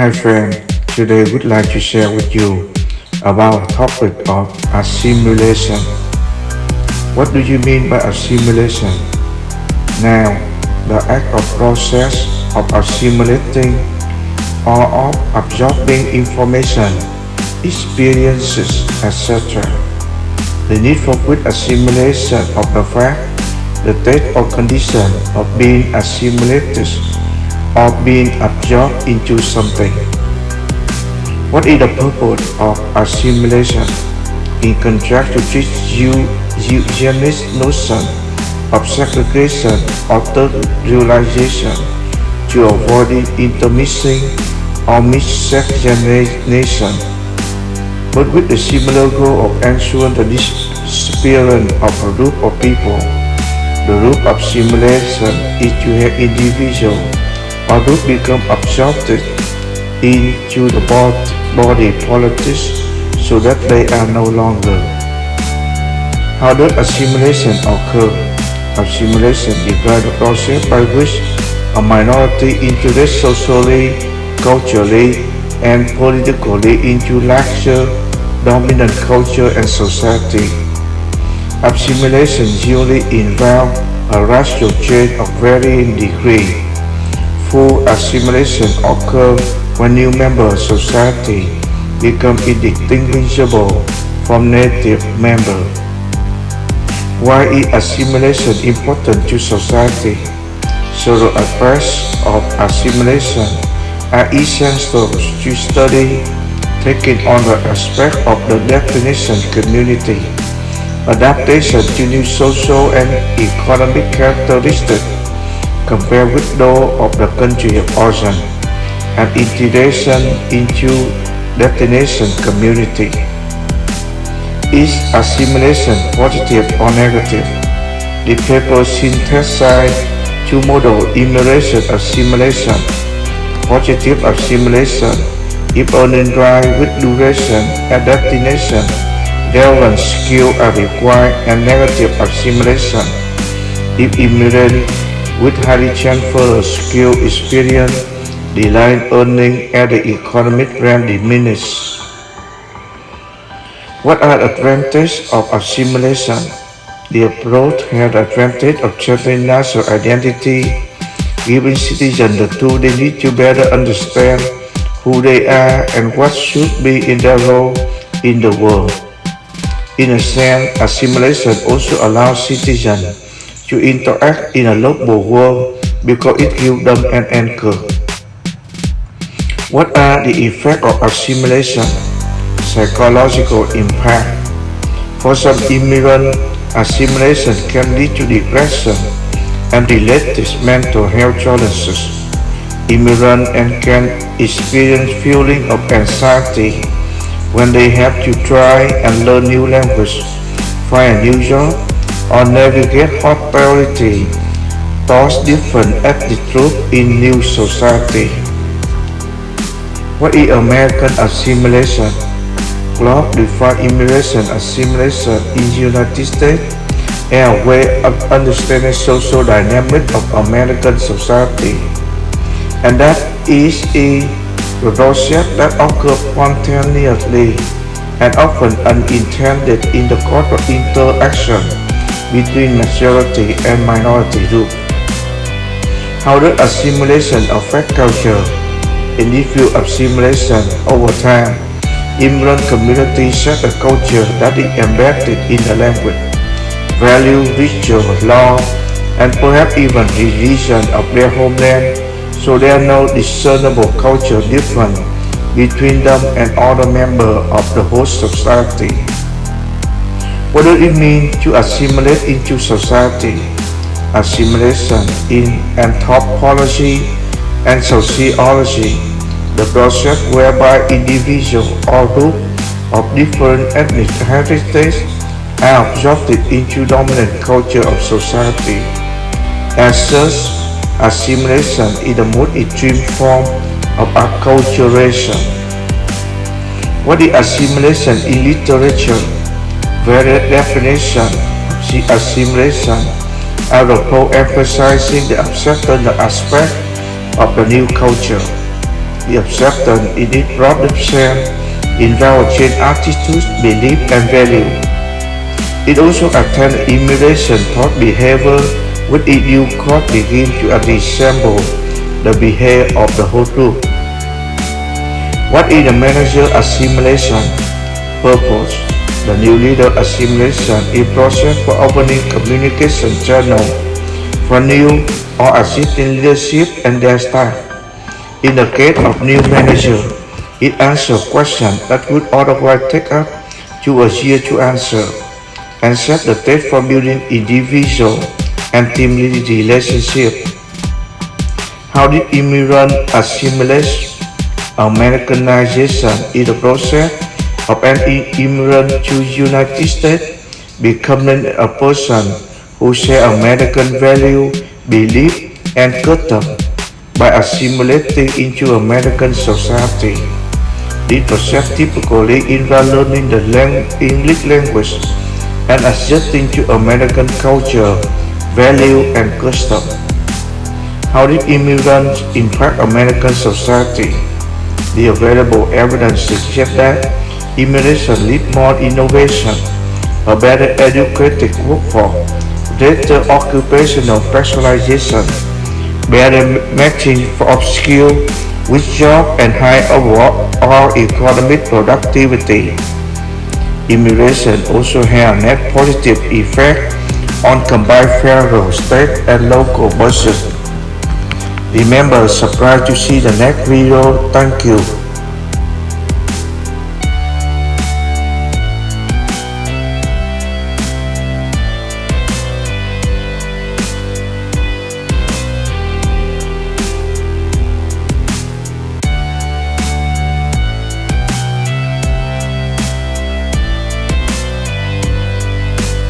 Hi friend, today we'd like to share with you about the topic of assimilation. What do you mean by assimilation? Now, the act or process of assimilating or of absorbing information, experiences, etc. The need for quick assimilation of the fact, the state or condition of being assimilated or being absorbed into something. What is the purpose of assimilation? In contrast to this eugenist notion of segregation or third realization to avoid intermixing or miscegenation, but with the similar goal of ensuring the disappearance of a group of people. The root of assimilation is to have individual or group become absorbed into the body politics so that they are no longer. How does assimilation occur? Assimilation is the process by which a minority integrates socially, culturally, and politically into larger dominant culture and society. Assimilation usually involves a racial change of varying degree. Full assimilation occurs when new member society become indistinguishable from native member. Why is assimilation important to society? Several aspects of assimilation are essential to study, taking on the aspect of the definition community, adaptation to new social and economic characteristics, compared with those of the country of origin and integration into destination community. Is assimilation positive or negative? The paper synthesized two models immigration assimilation. Positive assimilation if earning drive with duration at destination, relevant skill are required and negative assimilation if immigrant with highly transferable skill experience, the line earning at the economic realm diminish. What are advantages of assimilation? The approach the advantage of changing national identity, giving citizens the tool they need to better understand who they are and what should be in their role in the world. In a sense, assimilation also allows citizens to interact in a local world because it gives them an anchor. What are the effects of assimilation? Psychological impact. For some immigrants, assimilation can lead to depression and related mental health challenges. Immigrants and can experience feeling of anxiety when they have to try and learn new language, find a new job, or navigate hostility towards different groups in new society. What is American assimilation? Globe defines immigration assimilation in the United States as a way of understanding social dynamics of American society. And that is a process that occurs spontaneously and often unintended in the course of interaction between majority and minority group. How does assimilation affect culture? In the field of assimilation over time, immigrant communities set a culture that is embedded in the language, value, ritual, law, and perhaps even religion of their homeland, so there are no discernible cultural difference between them and other members of the host society. What does it mean to assimilate into society? Assimilation in anthropology and sociology, the process whereby individuals or groups of different ethnic heritage are absorbed into dominant culture of society. As such, assimilation is the most extreme form of acculturation. What is assimilation in literature? Of assimilation are both emphasizing the acceptance aspect of the new culture. the acceptance in it brought themselves in attitudes, belief and value. It also attended immigration thought behavior with it you could begin to resemble the behavior of the whole group. What is the manager assimilation? Purpose. The new leader assimilation is a process for opening communication channel for new or existing leadership and their staff. In the case of new manager, it answers questions that would otherwise take up to a year to answer and set the stage for building individual and team leadership relationship. How did immigrant assimilate Americanization is the process of an immigrant to the United States becoming a person who share American value, belief, and custom by assimilating into American society. This process typically involves learning the English language and adjusting to American culture, value, and custom. How did immigrants impact American society? The available evidence suggests that immigration leads more innovation, a better educated workforce, greater occupational specialization, better matching of skill with job and higher overall economic productivity. Immigration also has net positive effect on combined federal, state and local budgets. Remember, subscribe to see the next video. Thank you.